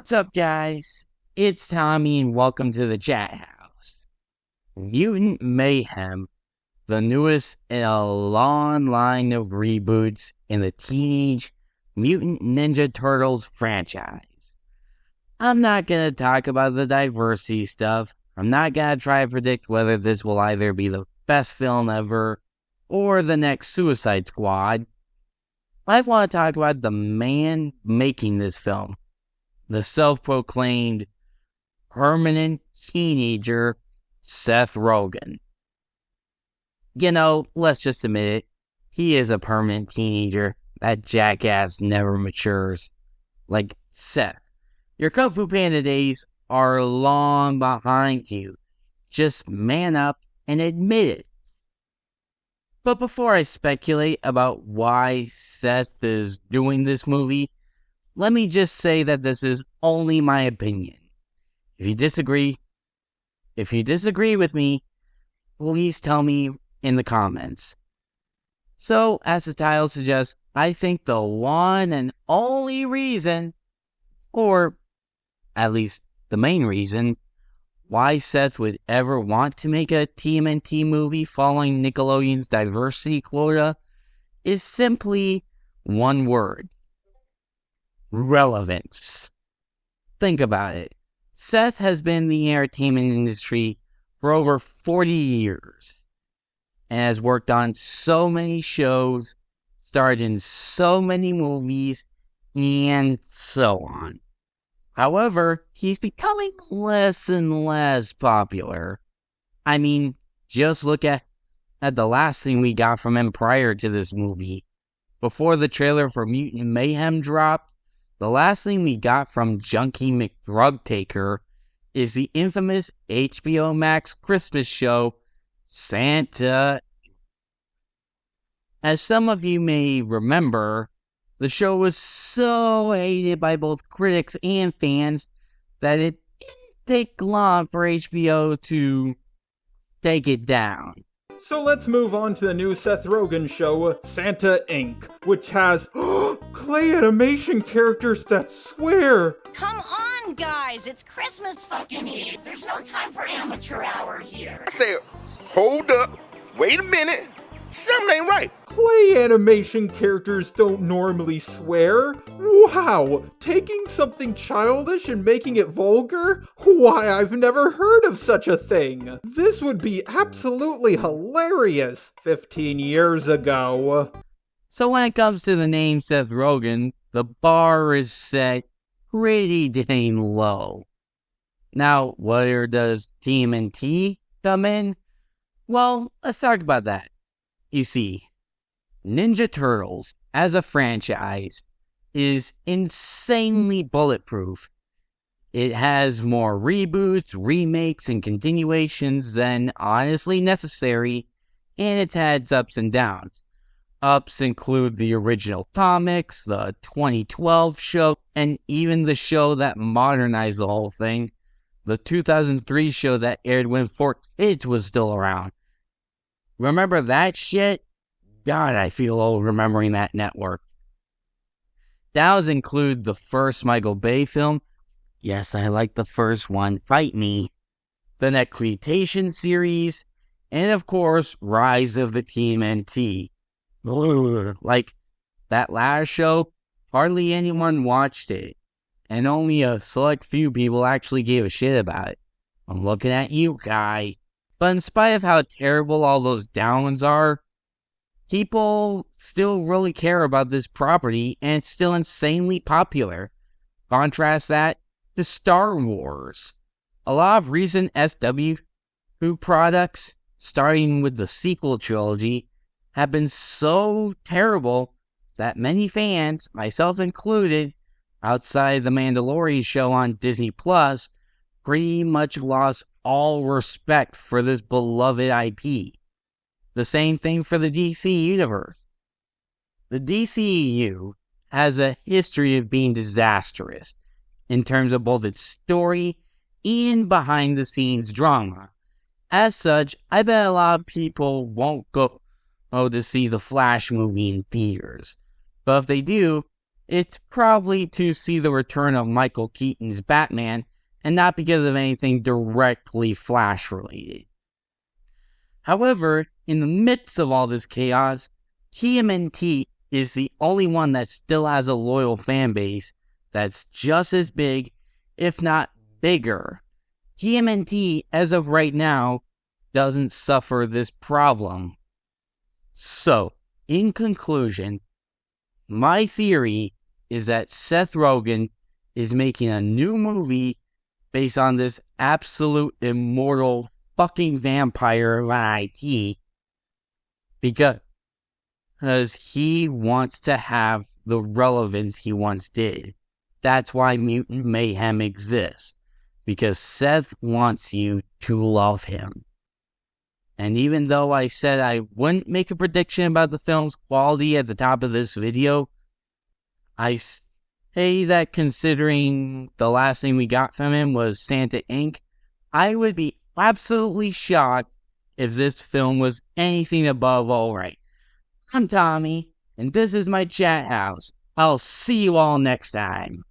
What's up, guys? It's Tommy, and welcome to the chat house. Mutant Mayhem, the newest in a long line of reboots in the Teenage Mutant Ninja Turtles franchise. I'm not gonna talk about the diversity stuff. I'm not gonna try to predict whether this will either be the best film ever or the next Suicide Squad. I want to talk about the man making this film, the self proclaimed permanent teenager, Seth Rogen. You know, let's just admit it, he is a permanent teenager. That jackass never matures. Like Seth, your Kung Fu Panda days are long behind you. Just man up and admit it. But before I speculate about why Seth is doing this movie, let me just say that this is only my opinion. If you disagree, if you disagree with me, please tell me in the comments. So, as the title suggests, I think the one and only reason, or at least the main reason, why Seth would ever want to make a TMNT movie following Nickelodeon's diversity quota is simply one word relevance. Think about it. Seth has been in the entertainment industry for over 40 years and has worked on so many shows, starred in so many movies, and so on. However, he's becoming less and less popular. I mean, just look at, at the last thing we got from him prior to this movie. Before the trailer for Mutant Mayhem dropped, the last thing we got from Junkie McDrugtaker is the infamous HBO Max Christmas show, Santa. As some of you may remember, the show was so hated by both critics and fans that it didn't take long for HBO to take it down. So let's move on to the new Seth Rogen show, Santa Inc., which has clay animation characters that swear. Come on, guys! It's Christmas fucking Eve! There's no time for amateur hour here! I said, hold up, wait a minute, something ain't right. Clay animation characters don't normally swear. Wow, taking something childish and making it vulgar? Why, I've never heard of such a thing. This would be absolutely hilarious 15 years ago. So when it comes to the name Seth Rogen, the bar is set pretty dang low. Now, where does TMNT come in? Well, let's talk about that. You see, Ninja Turtles as a franchise is insanely bulletproof. It has more reboots, remakes, and continuations than honestly necessary, and it's had ups and downs. Ups include the original comics, the 2012 show, and even the show that modernized the whole thing, the 2003 show that aired when Fort Kids was still around. Remember that shit? God, I feel old remembering that network. Those include the first Michael Bay film. Yes, I like the first one. Fight me. The Next Mutation series. And of course, Rise of the Team TMNT. Like, that last show, hardly anyone watched it. And only a select few people actually gave a shit about it. I'm looking at you, guy. But in spite of how terrible all those downs are, people still really care about this property and it's still insanely popular. Contrast that to Star Wars. A lot of recent SW products, starting with the sequel trilogy, have been so terrible that many fans, myself included, outside the Mandalorian show on Disney Plus, pretty much lost all respect for this beloved IP. The same thing for the DC universe. The DCEU has a history of being disastrous in terms of both its story and behind the scenes drama. As such, I bet a lot of people won't go oh, to see the Flash movie in theaters. But if they do, it's probably to see the return of Michael Keaton's Batman and not because of anything directly Flash related. However, in the midst of all this chaos, TMNT is the only one that still has a loyal fan base that's just as big, if not bigger. TMNT, as of right now, doesn't suffer this problem. So, in conclusion, my theory is that Seth Rogen is making a new movie based on this absolute immortal fucking vampire IT because because he wants to have the relevance he once did. That's why Mutant Mayhem exists. Because Seth wants you to love him. And even though I said I wouldn't make a prediction about the film's quality at the top of this video, I say that considering the last thing we got from him was Santa Inc., I would be absolutely shocked if this film was anything above alright. I'm Tommy, and this is my chat house. I'll see you all next time.